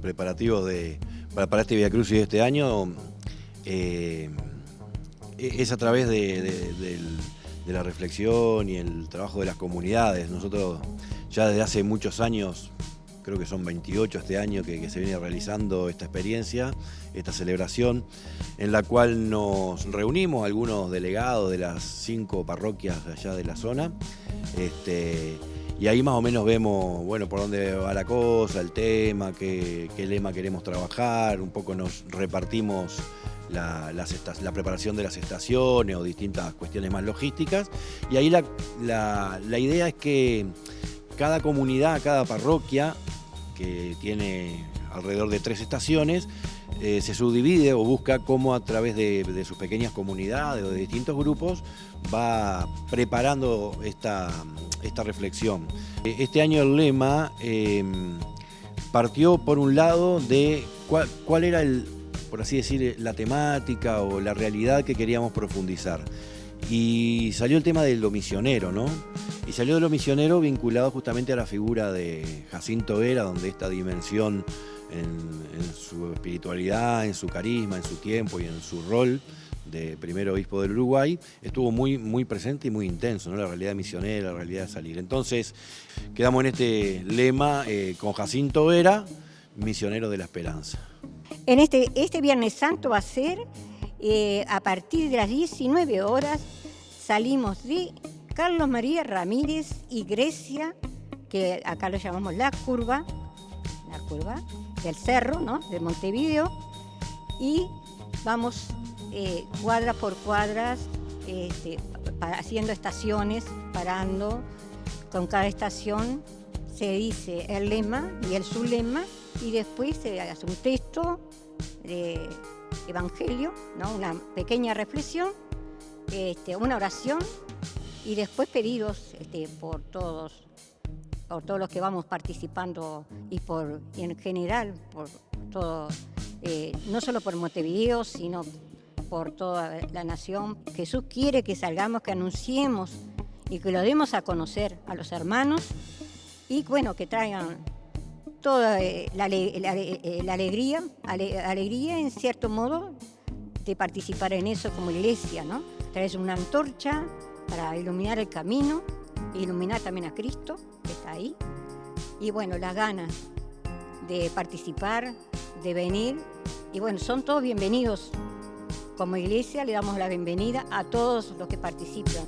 preparativos de, para, este Via Cruz y de este año eh, es a través de, la reflexión y el trabajo de las comunidades. Nosotros ya desde hace muchos años, creo que son 28 este año que, se viene realizando esta experiencia, esta celebración, en la cual nos reunimos algunos delegados de las cinco parroquias allá de la zona. Este, y ahí más o menos vemos, bueno, por dónde va la cosa, el tema, qué, lema queremos trabajar, un poco nos repartimos la, preparación de las estaciones o distintas cuestiones más logísticas. Y ahí la, idea es que cada comunidad, cada parroquia, que tiene alrededor de tres estaciones, eh, se subdivide o busca cómo a través de, sus pequeñas comunidades o de distintos grupos va preparando esta, esta reflexión. Este año el lema em, partió por un lado de cuál, era el, por así decir, la temática o la realidad que queríamos profundizar. Y salió el tema de lo misionero, ¿no? Y salió de lo misionero vinculado justamente a la figura de Jacinto Vera, donde esta dimensión en, su espiritualidad, en su carisma, en su tiempo y en su rol de primer obispo del Uruguay, estuvo muy, muy presente y muy intenso, ¿no? la realidad misionera, la realidad de salir. Entonces, quedamos en este lema eh, con Jacinto Vera, misionero de la esperanza. En este, este Viernes Santo va a ser eh, a partir de las 19 horas, salimos de Carlos María Ramírez y Grecia, que acá lo llamamos La Curva, La Curva, del cerro, ¿no? de Montevideo, y vamos eh, cuadras por cuadras este, haciendo estaciones, parando. Con cada estación se dice el lema y el lema y después se hace un texto de evangelio, ¿no? una pequeña reflexión, este, una oración y después pedidos este, por todos por todos los que vamos participando y, por, en general por todo, eh, no solo por Montevideo, sino por toda la nación. Jesús quiere que salgamos, que anunciemos y que lo demos a conocer a los hermanos y bueno, que traigan toda eh, la, eh, alegría, alegría en cierto modo de participar en eso como iglesia, ¿no? Traes una antorcha para iluminar el camino, iluminar también a Cristo, que está ahí, y bueno, las ganas de participar, de venir, y bueno, son todos bienvenidos como iglesia le damos la bienvenida a todos los que participan.